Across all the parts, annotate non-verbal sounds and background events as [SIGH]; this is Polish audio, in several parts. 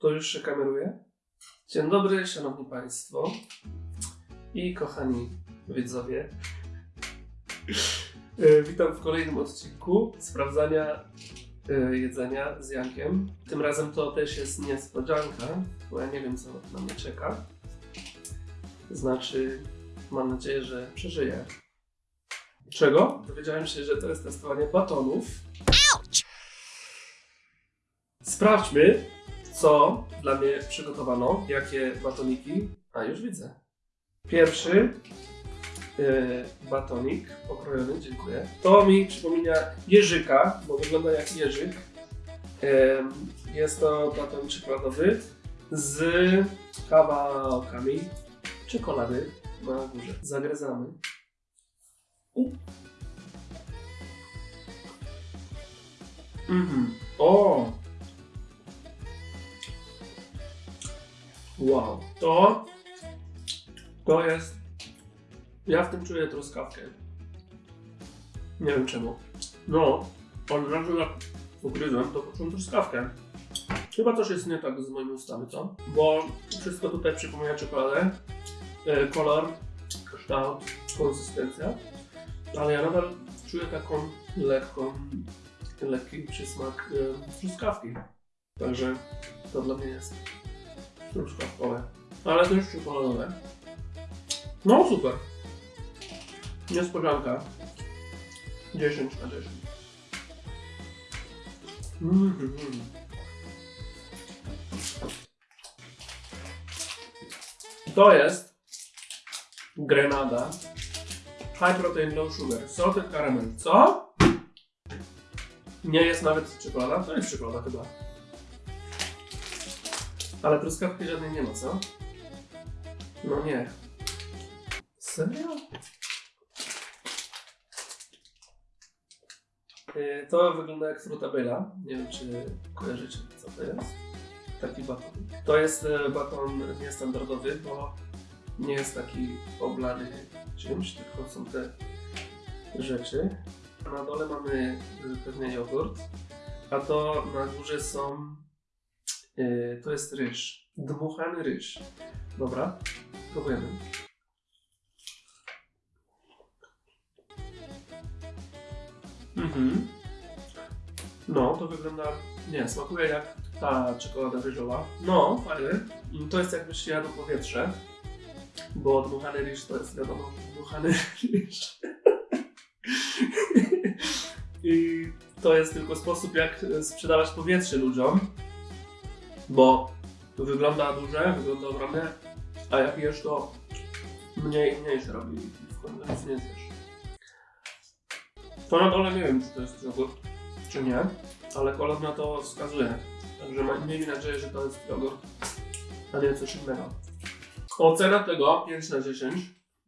To już się kameruje? Dzień dobry, szanowni państwo i kochani widzowie. E, Witam w kolejnym odcinku sprawdzania e, jedzenia z Jankiem. Tym razem to też jest niespodzianka, bo ja nie wiem co na mnie czeka. Znaczy, mam nadzieję, że przeżyję. Czego? Dowiedziałem się, że to jest testowanie batonów. Sprawdźmy, co dla mnie przygotowano, jakie batoniki. A już widzę. Pierwszy yy, batonik pokrojony, dziękuję. To mi przypomina jeżyka, bo wygląda jak jeżyk. Ym, jest to baton czekoladowy z kawałkami czekolady na górze. Zagryzamy. U. Mhm. O! Wow. To... To jest... Ja w tym czuję truskawkę. Nie wiem czemu. No, od razu jak ugryzłem, to poczułem truskawkę. Chyba coś jest nie tak z moimi ustami, co? Bo wszystko tutaj przypomina czekoladę. E, kolor, kształt, konsystencja. Ale ja nadal czuję taką lekką, lekki przysmak e, truskawki. Także to dla mnie jest truskawkowe. Ale też czekoladowe. No super. Niespodzianka. 10 na 10. Mhm. To jest Grenada High Protein Low Sugar Salted Caramel. Co? Nie jest nawet czekolada? To jest czekolada chyba. Ale truskawki żadnej nie ma, co? No nie. Serio? Yy, To wygląda jak frutabella. Nie wiem, czy kojarzycie, co to jest. Taki baton. To jest e, baton niestandardowy, bo nie jest taki oblany czymś, tylko są te rzeczy. Na dole mamy y, pewnie jogurt, a to na górze są. Y, to jest ryż. Dmuchany ryż. Dobra, próbujemy. Mhm. No, to wygląda. Nie, smakuje jak ta czekolada ryżowa. No, fajny. I To jest jakbyś jadł powietrze. Bo dmuchany ryż to jest wiadomo, dmuchany [LAUGHS] ryż. I to jest tylko sposób, jak sprzedawać powietrze ludziom. Bo to wygląda duże, wygląda ogromne, a jak jesz to mniej się robi w nie zjesz. To na dole nie wiem, czy to jest jogurt, czy nie, ale kolor na to wskazuje. Także miejmy nadzieję, że to jest jogurt, a nie coś innego. Ocena tego 5 na 10,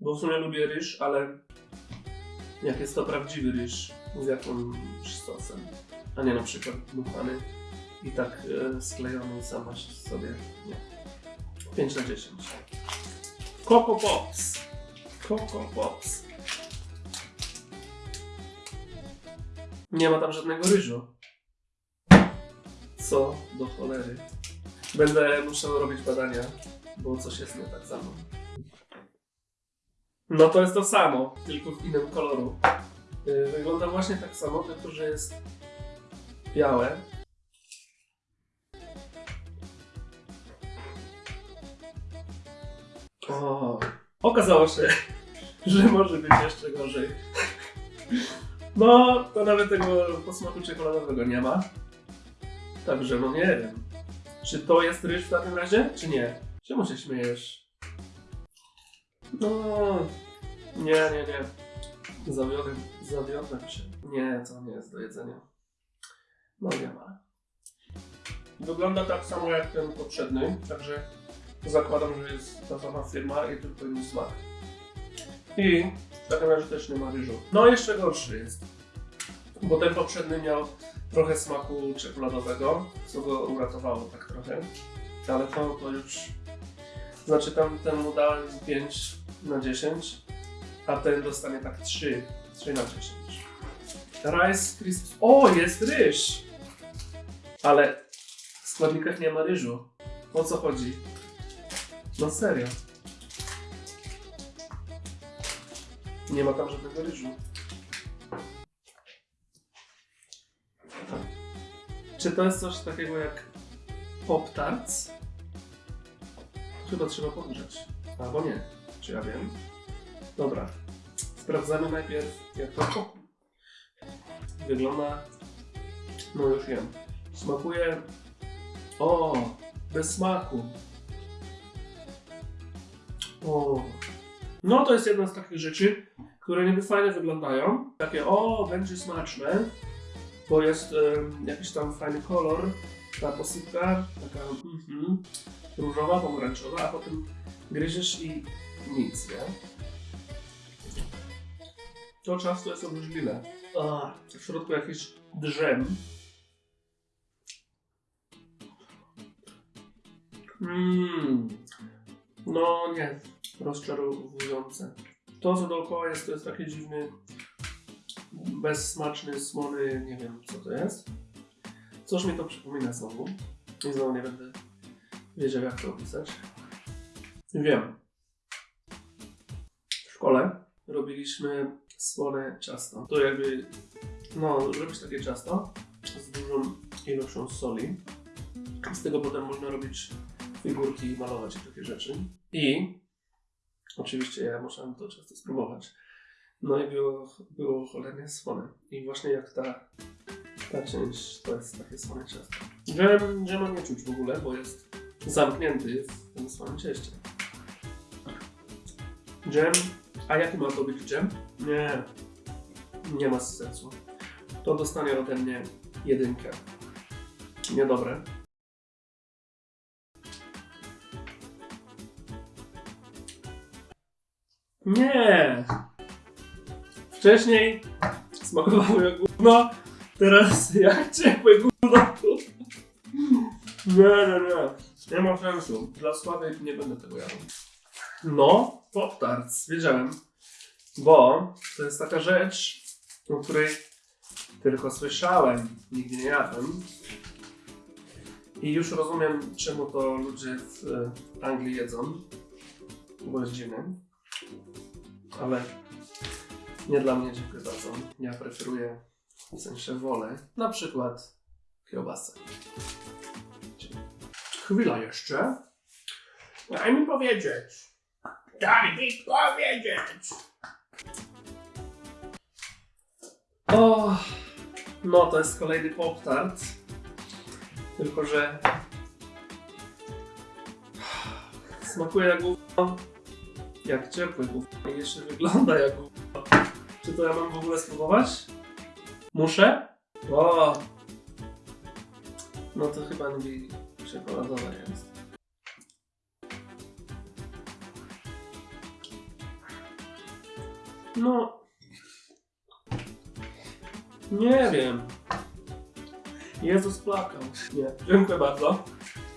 bo w sumie lubię ryż, ale jak jest to prawdziwy ryż z jakimś sosem, a nie na przykład dmuchany i tak e, sklejony sama sobie. Nie. 5 na 10. Coco Pops. Coco Pops. Nie ma tam żadnego ryżu. Co do cholery. Będę musiał robić badania, bo coś jest nie tak mną. No to jest to samo, tylko w innym koloru. Yy, Wygląda właśnie tak samo, tylko że jest białe. O, okazało się, [LAUGHS] że może być jeszcze gorzej. No, to nawet tego posmaku czekoladowego nie ma. Także no nie wiem. Czy to jest ryż w takim razie, czy nie? Czemu się śmiejesz? No, nie, nie, nie. Zawiodłem, zawiodłem się. Nie, to nie jest do jedzenia. No nie ma. Wygląda tak samo jak ten poprzedni, także zakładam, że jest ta sama firma i tylko inny smak. I w takim razie też nie ma ryżu. No jeszcze gorszy jest. Bo ten poprzedni miał trochę smaku czekoladowego, co go uratowało tak trochę. Ale to, to już... Znaczy tam temu dałem 5 na 10, a ten dostanie tak 3, 3 na 10. Rice Crisps. O, jest ryż! Ale w składnikach nie ma ryżu. O co chodzi? No serio. Nie ma tam żadnego ryżu. Czy to jest coś takiego jak Pop Tarts? Chyba trzeba podgrzać. Albo nie. Czy ja wiem? Dobra. Sprawdzamy najpierw jak to. Wygląda... No już wiem. Smakuje... O! Bez smaku. O. No to jest jedna z takich rzeczy, które niby fajnie wyglądają. Takie o, będzie smaczne, bo jest jakiś tam fajny kolor, ta posypka, taka mhm, różowa, pomarańczowa, a potem gryziesz i nic, nie? To ciasto jest obrzydliwe. W środku jakiś drzem. Mmm. No nie, rozczarowujące. To co dookoła jest, to jest taki dziwny, bezsmaczny, słony, nie wiem co to jest. Coś mi to przypomina znowu. I znowu nie będę wiedział jak to opisać. Wiem. W szkole robiliśmy słone ciasto. To jakby, no, robić takie ciasto z dużą ilością soli. Z tego potem można robić figurki malować takie rzeczy. I oczywiście ja musiałem to często spróbować. No i było, było cholernie słone. I właśnie jak ta, ta część to jest takie słone ciasto. Dżem, dżema nie czuć w ogóle, bo jest zamknięty w tym słonym cieście. Dżem, a jaki ma to być dżem? Nie, nie ma sensu. To dostanie ode mnie jedynkę. Niedobre. Nie! Wcześniej smakowało jak gówno, teraz jak ciepłe gówno. Nie, nie, nie. Nie ma sensu. Dla słabych nie będę tego jadł. No, Pop Tarts, wiedziałem. Bo to jest taka rzecz, o której tylko słyszałem, nigdy nie jadłem. I już rozumiem, czemu to ludzie w e, Anglii jedzą. Bo jest dziwne. Ale nie dla mnie, dziękuję bardzo. Ja preferuję, w sensie wolę, na przykład kiełbasę. Chwila jeszcze. Daj mi powiedzieć. Daj mi powiedzieć. O, no to jest kolejny pop-tart. Tylko, że [SIGHS] smakuje jak gówno, jak ciepły i jeszcze wygląda jak. Czy to ja mam w ogóle spróbować? Muszę? O! No to chyba nie czekoladowe jest. No. Nie wiem. Jezus plakał. Nie, dziękuję bardzo.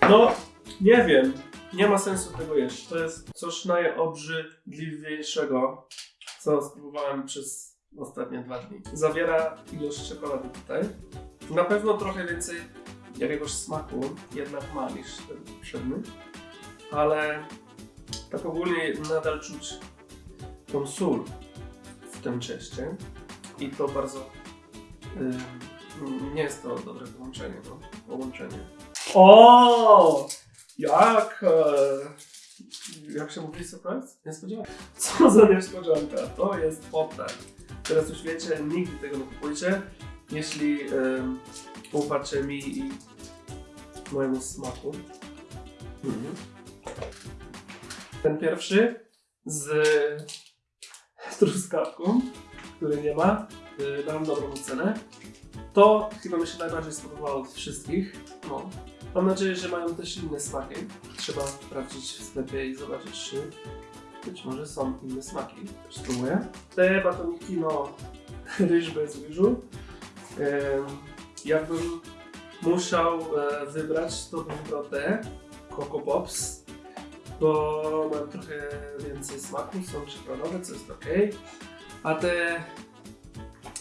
No, nie wiem. Nie ma sensu tego jeść. To jest coś najobrzydliwszego, co spróbowałem przez ostatnie dwa dni. Zawiera ilość czekolady tutaj. Na pewno trochę więcej jakiegoś smaku jednak ma niż ten poprzedni, ale tak ogólnie nadal czuć tą sól w tym cieście i to bardzo ym, nie jest to dobre połączenie, no, połączenie. O! Jak e, jak się mówi surprise? Niespodzianka. [LAUGHS] Co za niespodzianka? To jest poptar. Teraz już wiecie, nigdy tego nie kupujcie, jeśli ym, ufacie mi i mojemu smaku. Mhm. Ten pierwszy z truskawką, który nie ma, yy, dam dobrą ocenę. To chyba mi się najbardziej spodobało od wszystkich. No. Mam nadzieję, że mają też inne smaki. Trzeba sprawdzić w sklepie i zobaczyć, czy być może są inne smaki. Też spróbuję. Te batoniki, no, [LAUGHS] ryż bez ryżu. Ym, jakbym musiał e, wybrać, to bym wybrał te Coco Pops, bo mam trochę więcej smaku, są czekoladowe, co jest ok. A te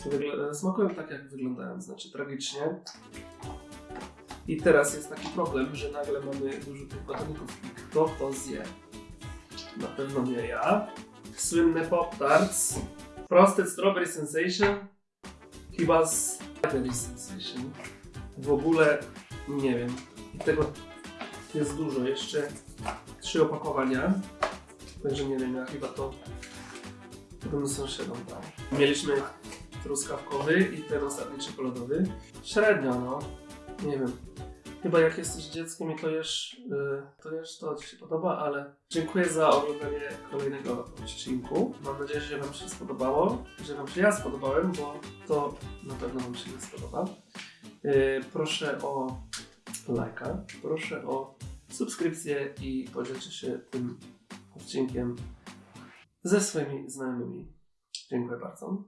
wygl- smakują tak, jak wyglądają, znaczy tragicznie. I teraz jest taki problem, że nagle mamy dużo tych batoników i kto to zje? Na pewno nie ja. Słynne Pop Tarts. Frosted Strawberry Sensation. Chyba Strawberry Sensation. W ogóle nie wiem. I tego jest dużo. Jeszcze trzy opakowania. Także nie wiem, ja chyba to potem sąsiadom dał. Mieliśmy truskawkowy i ten ostatni czekoladowy. Średnio, no. Nie wiem. Chyba jak jesteś dzieckiem i to jesz, yy, to jesz, to ci się podoba, ale dziękuję za oglądanie kolejnego odcinku. Mam nadzieję, że Wam się spodobało, że Wam się ja spodobałem, bo to na pewno Wam się nie spodoba. Yy, proszę o lajka, proszę o subskrypcję i podzielcie się tym odcinkiem ze swoimi znajomymi. Dziękuję bardzo.